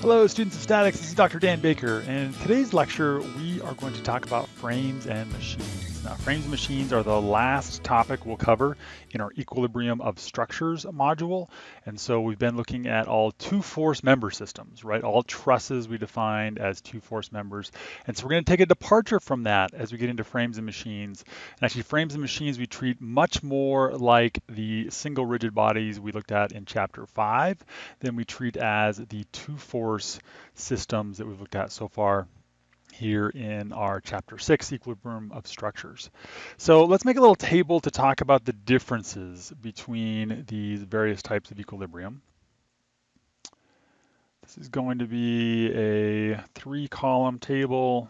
Hello, students of statics. This is Dr. Dan Baker, and in today's lecture, we are going to talk about frames and machines. Now, frames and machines are the last topic we'll cover in our equilibrium of structures module. And so we've been looking at all two-force member systems, right? All trusses we defined as two-force members. And so we're going to take a departure from that as we get into frames and machines. And actually, frames and machines we treat much more like the single rigid bodies we looked at in chapter five than we treat as the two-force force systems that we've looked at so far here in our chapter six, equilibrium of structures. So let's make a little table to talk about the differences between these various types of equilibrium. This is going to be a three column table.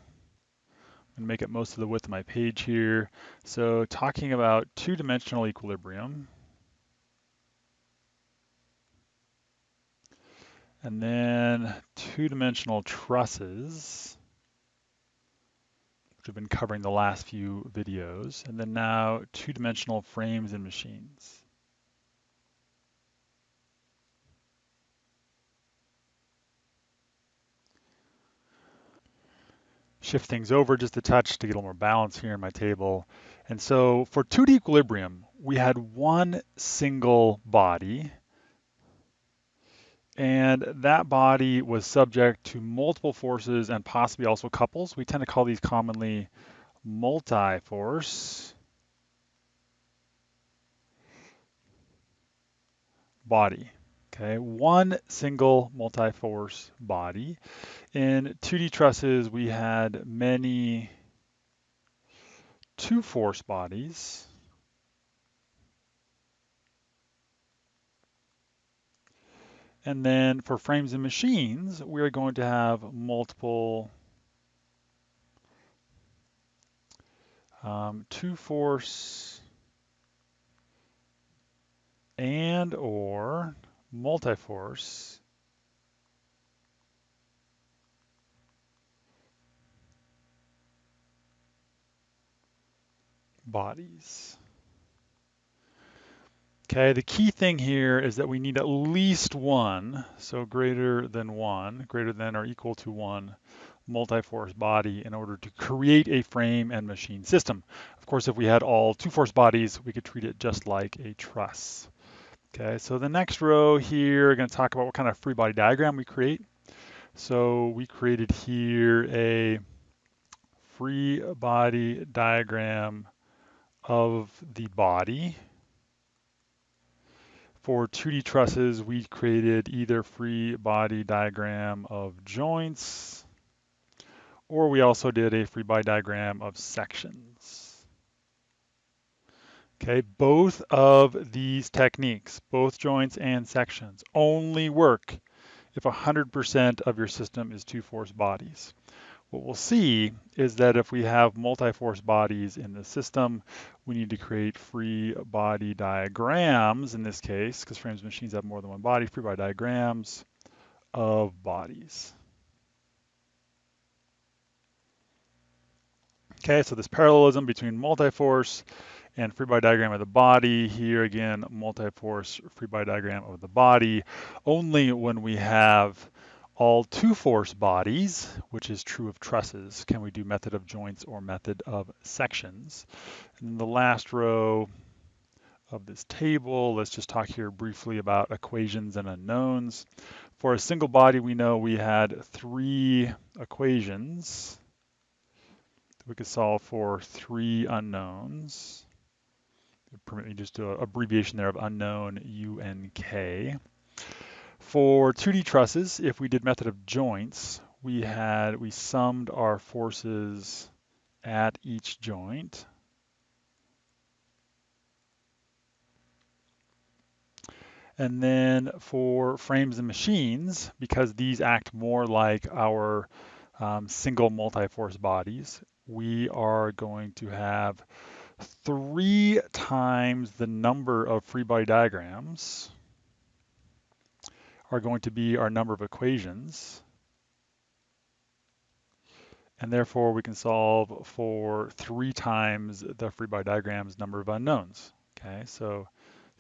I'm gonna make it most of the width of my page here. So talking about two dimensional equilibrium, And then two-dimensional trusses, have been covering the last few videos. And then now two-dimensional frames and machines. Shift things over just a touch to get a little more balance here in my table. And so for 2D equilibrium, we had one single body and that body was subject to multiple forces and possibly also couples. We tend to call these commonly multi-force body. Okay, one single multi-force body. In 2D trusses, we had many two-force bodies. And then for frames and machines, we're going to have multiple um, two force and or multi-force bodies. Okay, the key thing here is that we need at least one, so greater than one, greater than or equal to one multi-force body in order to create a frame and machine system. Of course, if we had all two-force bodies, we could treat it just like a truss. Okay, so the next row here, we're going to talk about what kind of free body diagram we create. So we created here a free body diagram of the body for 2D trusses, we created either free body diagram of joints, or we also did a free body diagram of sections. Okay, both of these techniques, both joints and sections, only work if 100% of your system is two force bodies. What we'll see is that if we have multi-force bodies in the system, we need to create free body diagrams in this case, because frames machines have more than one body, free body diagrams of bodies. Okay, so this parallelism between multi-force and free body diagram of the body. Here again, multi-force free body diagram of the body. Only when we have all two-force bodies, which is true of trusses, can we do method of joints or method of sections. And then the last row of this table, let's just talk here briefly about equations and unknowns. For a single body, we know we had three equations. We could solve for three unknowns. Permit me just an abbreviation there of unknown UNK. For 2D trusses, if we did method of joints, we had, we summed our forces at each joint. And then for frames and machines, because these act more like our um, single multi-force bodies, we are going to have three times the number of free body diagrams are going to be our number of equations. And therefore, we can solve for three times the free body diagram's number of unknowns. Okay, so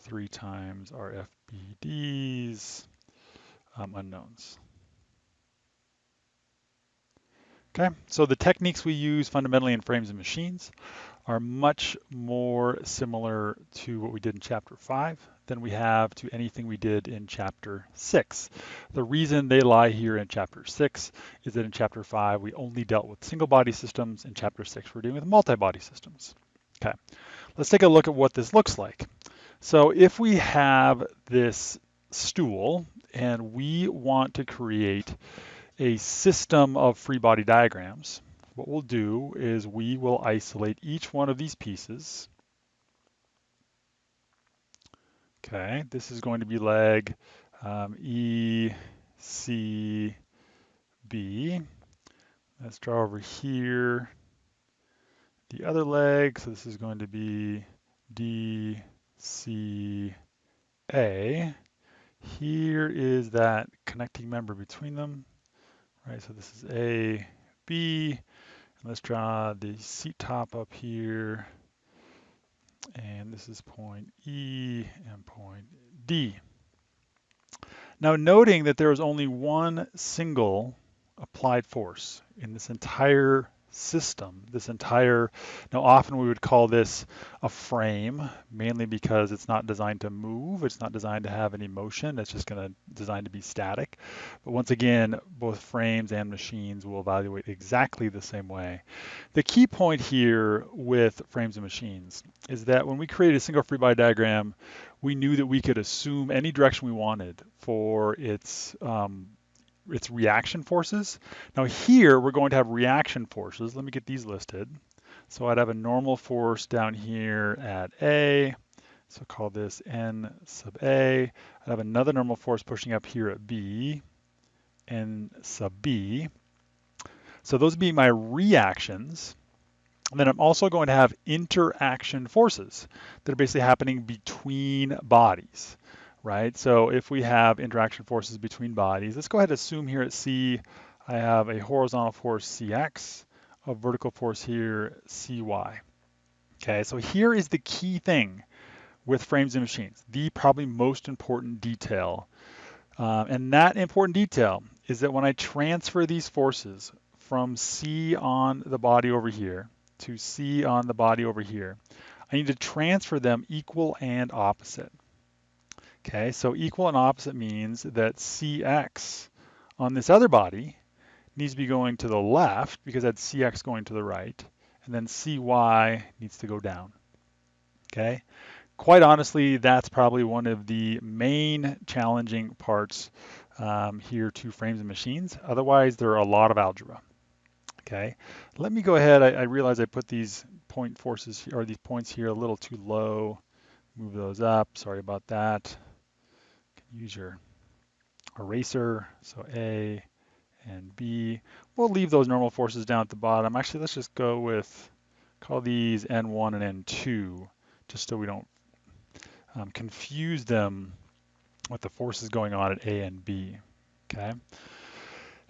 three times our FBD's um, unknowns. Okay, so the techniques we use fundamentally in frames and machines are much more similar to what we did in chapter five than we have to anything we did in chapter six. The reason they lie here in chapter six is that in chapter five, we only dealt with single body systems. In chapter six, we're dealing with multi-body systems. Okay, let's take a look at what this looks like. So if we have this stool and we want to create a system of free body diagrams, what we'll do is we will isolate each one of these pieces. Okay, this is going to be leg um, E, C, B. Let's draw over here the other leg. So this is going to be D, C, A. Here is that connecting member between them right? So this is A, B, and let's draw the seat top up here. And this is point E and point D. Now noting that there is only one single applied force in this entire system, this entire, now often we would call this a frame, mainly because it's not designed to move, it's not designed to have any motion, it's just going to designed to be static. But once again, both frames and machines will evaluate exactly the same way. The key point here with frames and machines is that when we create a single free body diagram, we knew that we could assume any direction we wanted for its um, its reaction forces. Now here we're going to have reaction forces. Let me get these listed. So I'd have a normal force down here at A. So call this N sub A. I'd have another normal force pushing up here at B, N sub B. So those would be my reactions. And then I'm also going to have interaction forces that are basically happening between bodies right? So if we have interaction forces between bodies, let's go ahead and assume here at C, I have a horizontal force Cx, a vertical force here Cy. Okay, so here is the key thing with frames and machines, the probably most important detail. Uh, and that important detail is that when I transfer these forces from C on the body over here to C on the body over here, I need to transfer them equal and opposite. Okay, so equal and opposite means that Cx on this other body needs to be going to the left because that's Cx going to the right, and then Cy needs to go down. Okay, quite honestly, that's probably one of the main challenging parts um, here to frames and machines. Otherwise, there are a lot of algebra. Okay, let me go ahead. I, I realize I put these point forces or these points here a little too low. Move those up. Sorry about that use your eraser. So A and B. We'll leave those normal forces down at the bottom. Actually, let's just go with, call these N1 and N2, just so we don't um, confuse them with the forces going on at A and B, okay?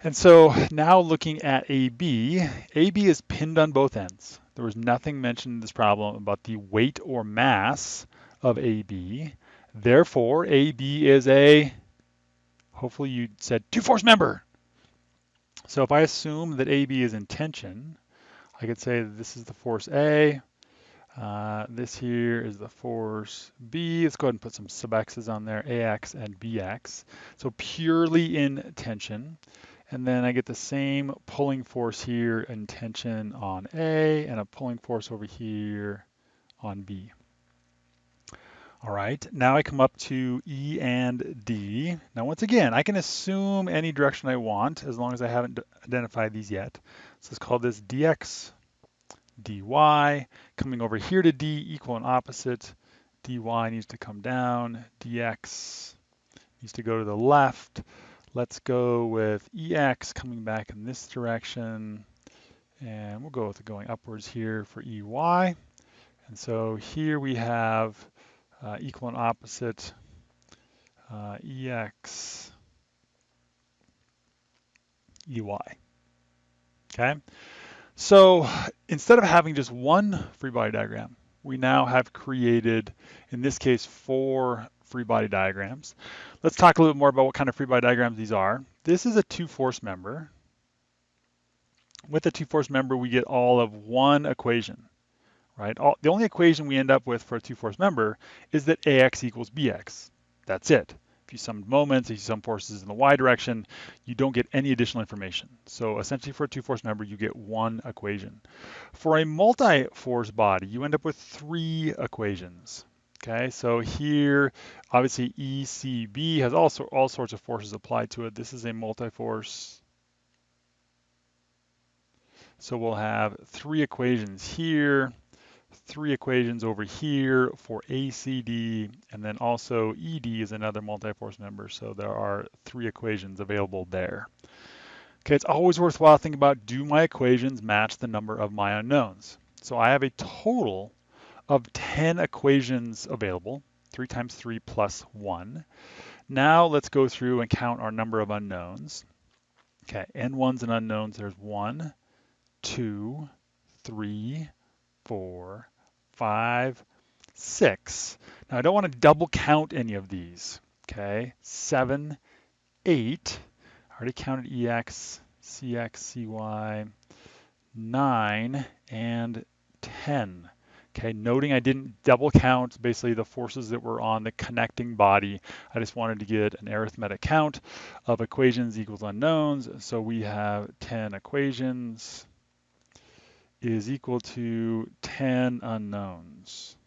And so now looking at AB, AB is pinned on both ends. There was nothing mentioned in this problem about the weight or mass of AB. Therefore, AB is a, hopefully you said two force member. So if I assume that AB is in tension, I could say this is the force A, uh, this here is the force B. Let's go ahead and put some sub x's on there, AX and BX. So purely in tension. And then I get the same pulling force here in tension on A and a pulling force over here on B. All right, now I come up to E and D. Now once again, I can assume any direction I want as long as I haven't identified these yet. So let's call this dx, dy. Coming over here to D, equal and opposite. dy needs to come down, dx needs to go to the left. Let's go with ex coming back in this direction. And we'll go with going upwards here for ey. And so here we have uh, equal and opposite uh, EX EY. Okay, so instead of having just one free body diagram, we now have created, in this case, four free body diagrams. Let's talk a little bit more about what kind of free body diagrams these are. This is a two force member. with a two-force member, we get all of one equation, right? All, the only equation we end up with for a two-force member is that AX equals BX. That's it. If you sum moments, if you sum forces in the y direction, you don't get any additional information. So essentially for a two-force member, you get one equation. For a multi-force body, you end up with three equations. Okay, so here, obviously ECB has also all sorts of forces applied to it. This is a multi-force. So we'll have three equations here three equations over here for ACD, and then also ED is another multi-force member, so there are three equations available there. Okay, it's always worthwhile thinking about, do my equations match the number of my unknowns? So I have a total of 10 equations available, 3 times 3 plus 1. Now let's go through and count our number of unknowns. Okay, n1s and unknowns, there's 1, 2, 3, 4, five, six. Now I don't want to double count any of these, okay? Seven, eight, I already counted EX, CX, CY, nine, and 10. Okay, noting I didn't double count basically the forces that were on the connecting body. I just wanted to get an arithmetic count of equations equals unknowns. So we have 10 equations is equal to 10 unknowns.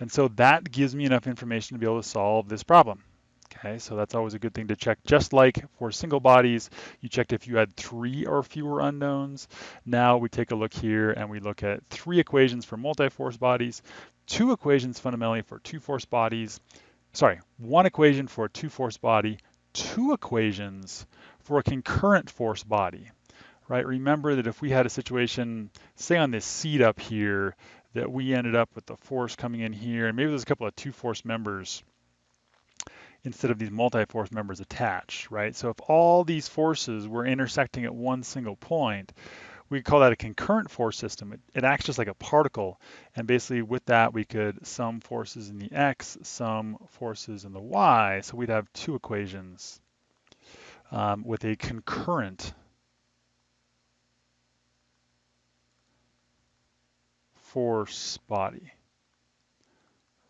And so that gives me enough information to be able to solve this problem. Okay, so that's always a good thing to check. Just like for single bodies, you checked if you had three or fewer unknowns. Now we take a look here and we look at three equations for multi-force bodies, two equations fundamentally for two-force bodies, sorry, one equation for a two-force body, two equations for a concurrent force body right? Remember that if we had a situation, say on this seat up here, that we ended up with the force coming in here, and maybe there's a couple of two force members instead of these multi-force members attached, right? So if all these forces were intersecting at one single point, we call that a concurrent force system. It, it, acts just like a particle. And basically with that, we could sum forces in the X, sum forces in the Y. So we'd have two equations um, with a concurrent force body,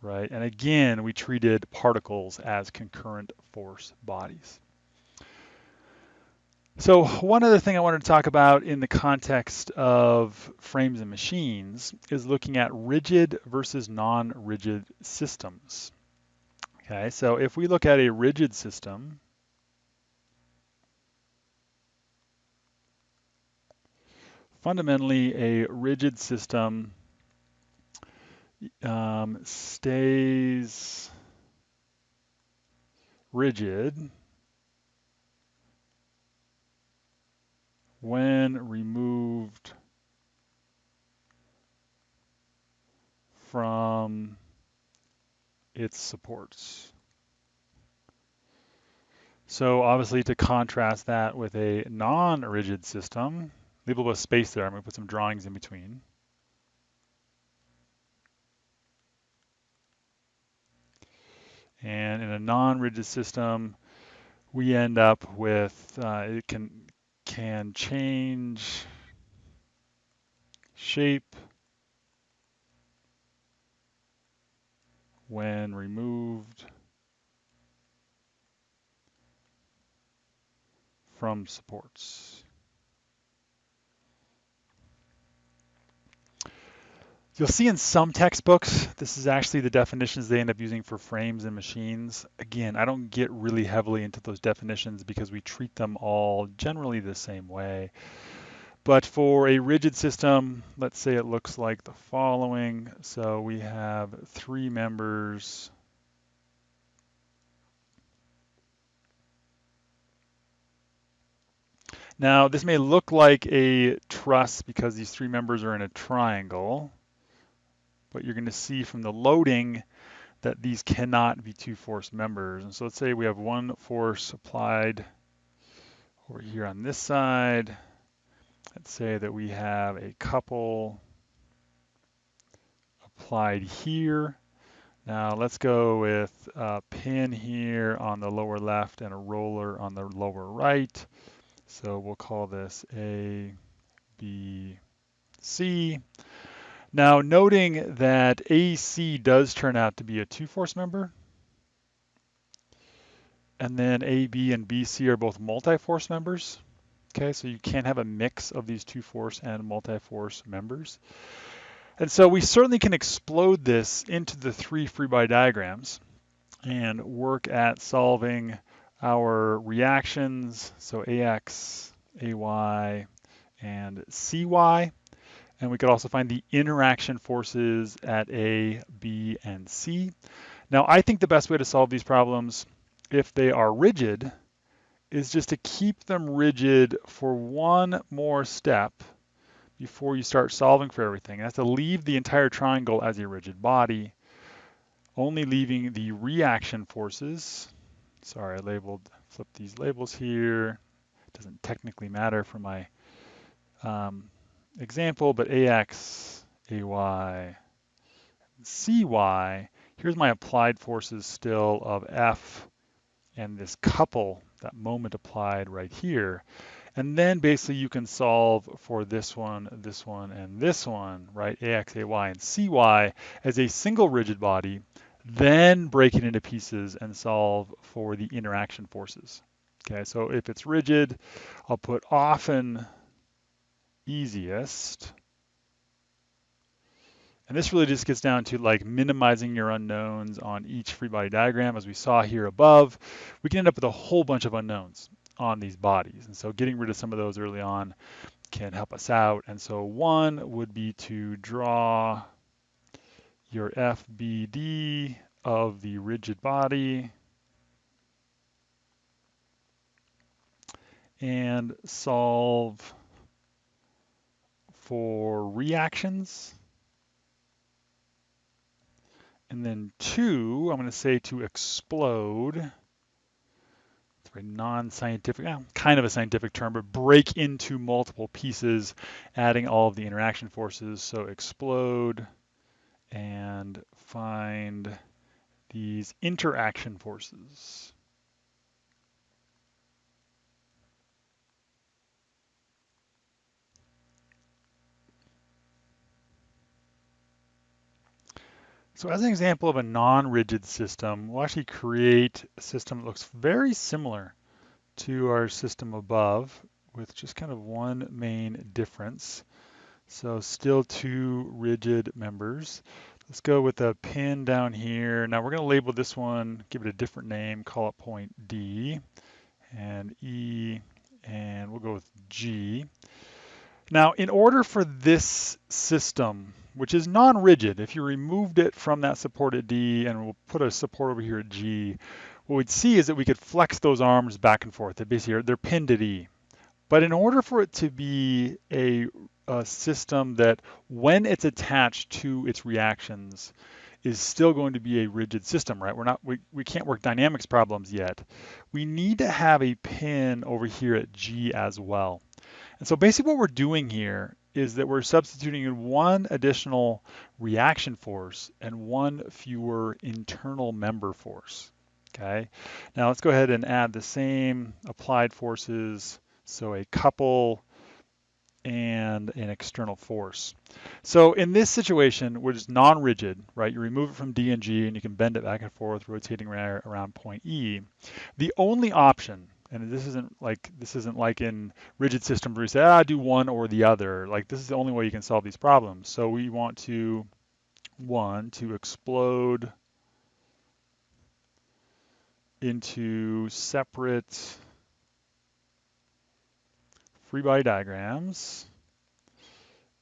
right? And again, we treated particles as concurrent force bodies. So one other thing I wanted to talk about in the context of frames and machines is looking at rigid versus non-rigid systems. Okay, so if we look at a rigid system, fundamentally a rigid system um, stays rigid when removed from its supports. So obviously to contrast that with a non-rigid system, leave a little space there, I'm going to put some drawings in between. And in a non-rigid system, we end up with, uh, it can, can change shape when removed from supports. You'll see in some textbooks, this is actually the definitions they end up using for frames and machines. Again, I don't get really heavily into those definitions because we treat them all generally the same way. But for a rigid system, let's say it looks like the following. So we have three members. Now, this may look like a truss because these three members are in a triangle but you're going to see from the loading that these cannot be two force members. And so let's say we have one force applied over here on this side. Let's say that we have a couple applied here. Now let's go with a pin here on the lower left and a roller on the lower right. So we'll call this A, B, C. Now noting that AC does turn out to be a two-force member, and then AB and BC are both multi-force members. Okay, so you can't have a mix of these two-force and multi-force members. And so we certainly can explode this into the three free body diagrams and work at solving our reactions, so AX, AY, and CY. And we could also find the interaction forces at A, B, and C. Now, I think the best way to solve these problems, if they are rigid, is just to keep them rigid for one more step before you start solving for everything. That's to leave the entire triangle as a rigid body, only leaving the reaction forces. Sorry, I labeled, flip these labels here. It doesn't technically matter for my um, example, but AX, AY, CY, here's my applied forces still of F and this couple, that moment applied right here. And then basically you can solve for this one, this one, and this one, right? AX, AY, and CY as a single rigid body, then break it into pieces and solve for the interaction forces. Okay, so if it's rigid, I'll put often easiest. And this really just gets down to like minimizing your unknowns on each free body diagram. As we saw here above, we can end up with a whole bunch of unknowns on these bodies. And so getting rid of some of those early on can help us out. And so one would be to draw your FBD of the rigid body and solve for reactions. And then two, I'm going to say to explode It's very non-scientific, kind of a scientific term, but break into multiple pieces, adding all of the interaction forces. So explode and find these interaction forces. So as an example of a non-rigid system, we'll actually create a system that looks very similar to our system above with just kind of one main difference. So still two rigid members. Let's go with a pin down here. Now we're going to label this one, give it a different name, call it point D and E, and we'll go with G. Now, in order for this system which is non-rigid. If you removed it from that support at D and we'll put a support over here at G, what we'd see is that we could flex those arms back and forth. They're basically they're pinned at E. But in order for it to be a, a system that when it's attached to its reactions is still going to be a rigid system, right? We're not we, we can't work dynamics problems yet. We need to have a pin over here at G as well. And so basically what we're doing here is that we're substituting in one additional reaction force and one fewer internal member force. Okay, now let's go ahead and add the same applied forces. So a couple and an external force. So in this situation, which is non-rigid, right, you remove it from D and G and you can bend it back and forth, rotating around point E. The only option and this isn't like this isn't like in rigid systems where you say, ah, do one or the other. Like this is the only way you can solve these problems. So we want to one to explode into separate free body diagrams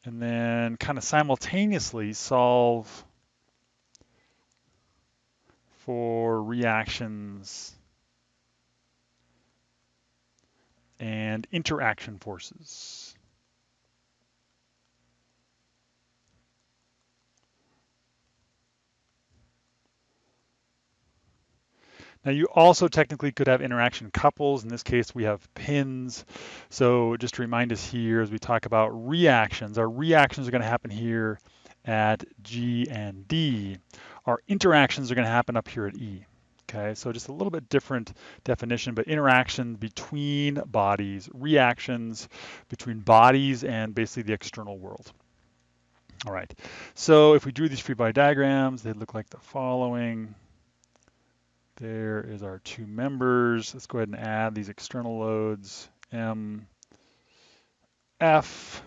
and then kind of simultaneously solve for reactions and interaction forces. Now you also technically could have interaction couples. In this case, we have pins. So just to remind us here, as we talk about reactions, our reactions are gonna happen here at G and D. Our interactions are gonna happen up here at E. Okay, so just a little bit different definition, but interaction between bodies, reactions between bodies and basically the external world. All right, so if we drew these free body diagrams, they'd look like the following. There is our two members. Let's go ahead and add these external loads, M, F.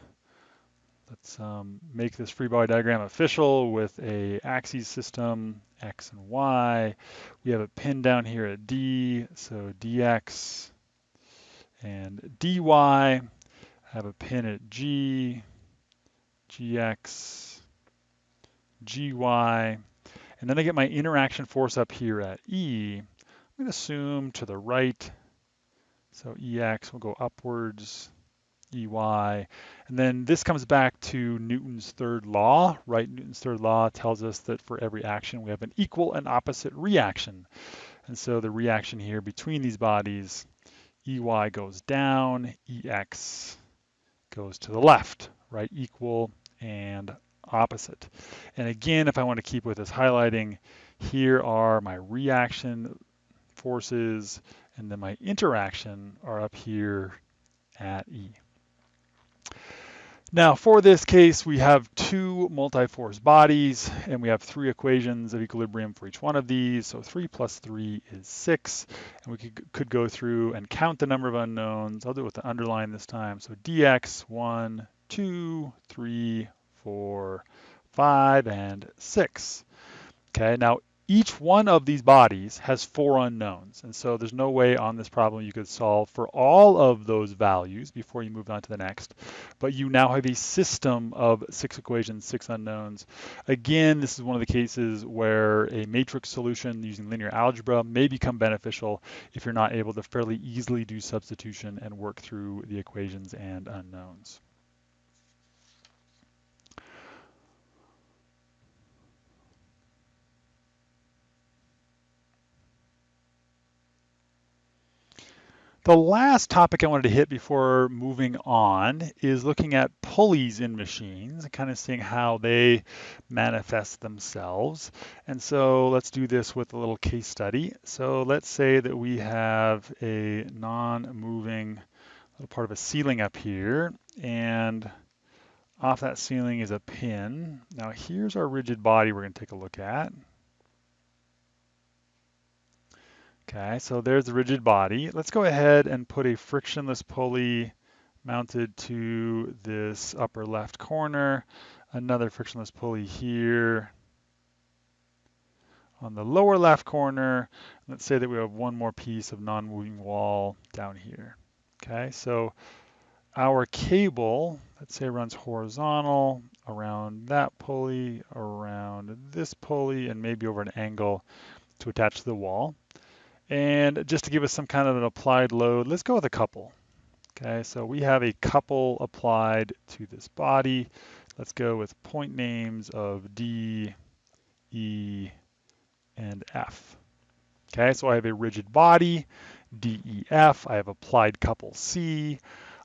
Let's um, make this free body diagram official with a axes system, X and Y. We have a pin down here at D, so DX and DY. I have a pin at G, GX, GY, and then I get my interaction force up here at E. I'm going to assume to the right. So EX will go upwards, EY. And then this comes back to Newton's third law, right? Newton's third law tells us that for every action we have an equal and opposite reaction. And so the reaction here between these bodies, EY goes down, EX goes to the left, right? Equal and opposite. And again, if I want to keep with this highlighting, here are my reaction forces, and then my interaction are up here at E. Now for this case, we have two multi-force bodies and we have three equations of equilibrium for each one of these. So three plus three is six. And we could, could go through and count the number of unknowns. I'll do it with the underline this time. So dx, one, two, three, four, five, and six. Okay, now each one of these bodies has four unknowns. And so there's no way on this problem you could solve for all of those values before you move on to the next. But you now have a system of six equations, six unknowns. Again, this is one of the cases where a matrix solution using linear algebra may become beneficial if you're not able to fairly easily do substitution and work through the equations and unknowns. The last topic I wanted to hit before moving on is looking at pulleys in machines and kind of seeing how they manifest themselves. And so let's do this with a little case study. So let's say that we have a non-moving little part of a ceiling up here and off that ceiling is a pin. Now here's our rigid body we're going to take a look at. Okay, so there's the rigid body. Let's go ahead and put a frictionless pulley mounted to this upper left corner. Another frictionless pulley here on the lower left corner. Let's say that we have one more piece of non-moving wall down here. Okay, so our cable, let's say runs horizontal around that pulley, around this pulley, and maybe over an angle to attach to the wall. And just to give us some kind of an applied load, let's go with a couple. Okay, so we have a couple applied to this body. Let's go with point names of D, E, and F. Okay, so I have a rigid body, DEF. I have applied couple C.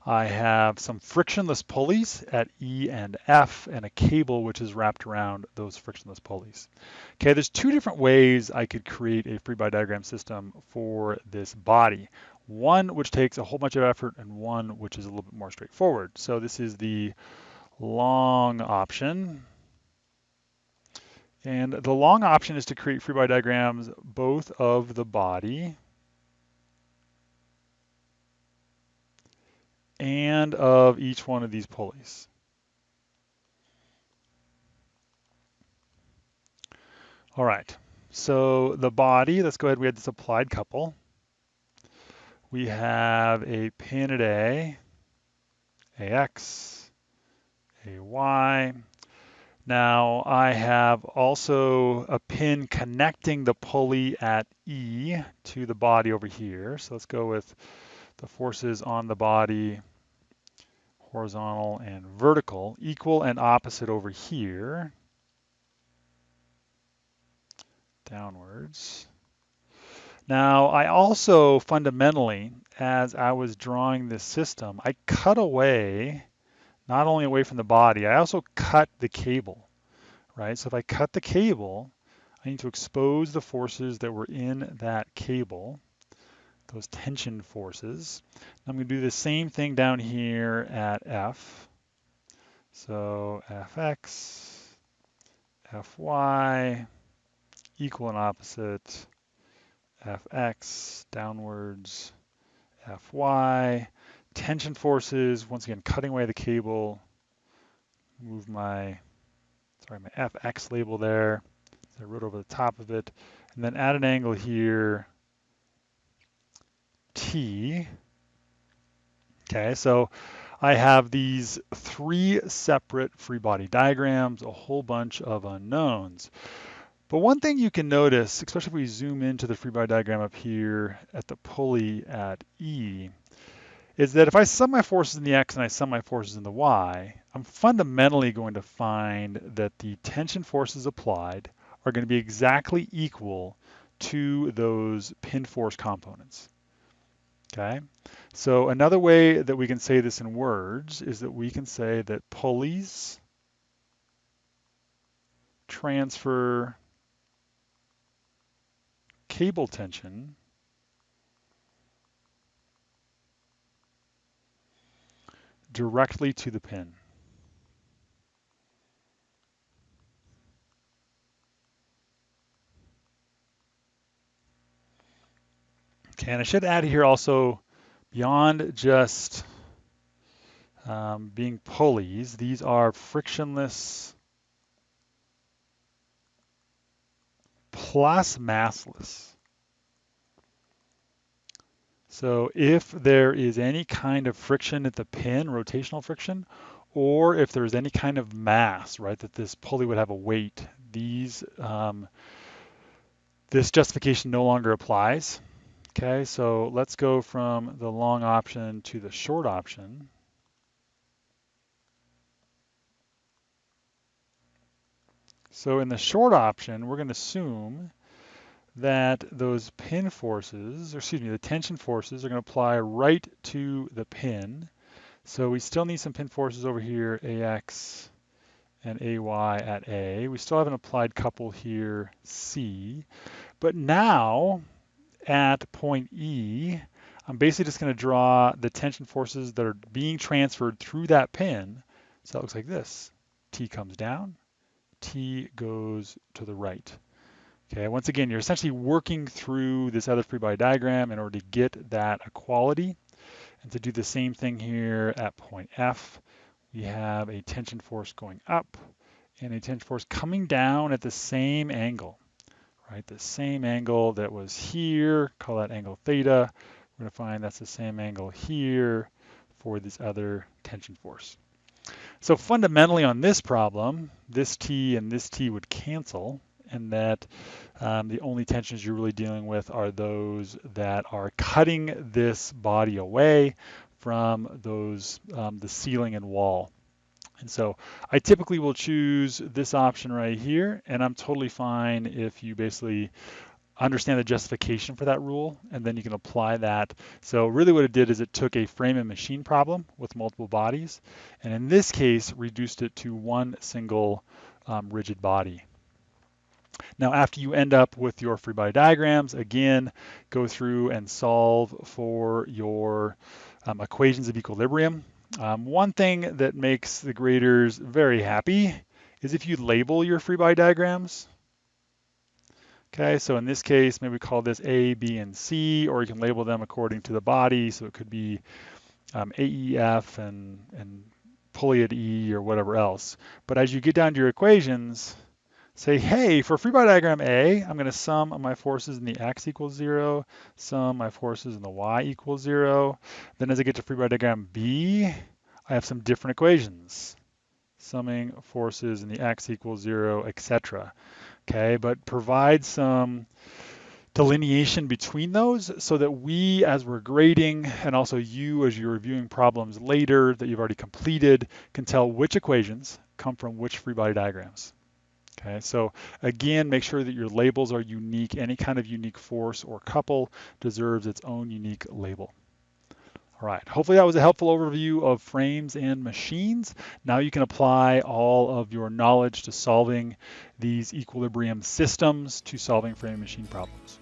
I have some frictionless pulleys at E and F and a cable which is wrapped around those frictionless pulleys. Okay, there's two different ways I could create a free body diagram system for this body. One which takes a whole bunch of effort and one which is a little bit more straightforward. So this is the long option. And the long option is to create free body diagrams both of the body and of each one of these pulleys. All right, so the body, let's go ahead, we had this applied couple. We have a pin at A, AX, AY. Now I have also a pin connecting the pulley at E to the body over here. So let's go with the forces on the body, horizontal and vertical, equal and opposite over here, downwards. Now, I also fundamentally, as I was drawing this system, I cut away, not only away from the body, I also cut the cable, right? So if I cut the cable, I need to expose the forces that were in that cable, those tension forces. I'm going to do the same thing down here at F. So Fx, Fy, equal and opposite, Fx downwards, Fy, tension forces, once again, cutting away the cable, move my, sorry, my Fx label there. So I wrote over the top of it. And then add an angle here, T. Okay, so I have these three separate free body diagrams, a whole bunch of unknowns. But one thing you can notice, especially if we zoom into the free body diagram up here at the pulley at E, is that if I sum my forces in the X and I sum my forces in the Y, I'm fundamentally going to find that the tension forces applied are going to be exactly equal to those pin force components. Okay, so another way that we can say this in words is that we can say that pulleys transfer cable tension directly to the pin. And I should add here also, beyond just um, being pulleys, these are frictionless plus massless. So if there is any kind of friction at the pin, rotational friction, or if there's any kind of mass, right, that this pulley would have a weight, these um, this justification no longer applies. Okay, so let's go from the long option to the short option. So in the short option, we're going to assume that those pin forces, or excuse me, the tension forces are going to apply right to the pin. So we still need some pin forces over here, AX and AY at A. We still have an applied couple here, C. But now, at point E, I'm basically just going to draw the tension forces that are being transferred through that pin. So it looks like this. T comes down, T goes to the right. Okay, once again, you're essentially working through this other free body diagram in order to get that equality. And to do the same thing here at point F, we have a tension force going up and a tension force coming down at the same angle, right? The same angle that was here, call that angle theta. We're gonna find that's the same angle here for this other tension force. So fundamentally on this problem, this T and this T would cancel and that um, the only tensions you're really dealing with are those that are cutting this body away from those um, the ceiling and wall. And so I typically will choose this option right here, and I'm totally fine if you basically understand the justification for that rule, and then you can apply that. So really what it did is it took a frame and machine problem with multiple bodies, and in this case, reduced it to one single um, rigid body. Now, after you end up with your free body diagrams, again, go through and solve for your um, equations of equilibrium. Um, one thing that makes the graders very happy is if you label your free body diagrams. Okay, so in this case, maybe we call this A, B, and C, or you can label them according to the body. So it could be um, AEF and, and pulley at E or whatever else. But as you get down to your equations, say, hey, for free body diagram A, I'm going to sum my forces in the x equals 0, sum my forces in the y equals 0. Then as I get to free body diagram B, I have some different equations, summing forces in the x equals 0, etc. Okay, but provide some delineation between those so that we, as we're grading, and also you, as you're reviewing problems later that you've already completed, can tell which equations come from which free body diagrams. Okay, so again, make sure that your labels are unique. Any kind of unique force or couple deserves its own unique label. All All right, hopefully that was a helpful overview of frames and machines. Now you can apply all of your knowledge to solving these equilibrium systems to solving frame machine problems.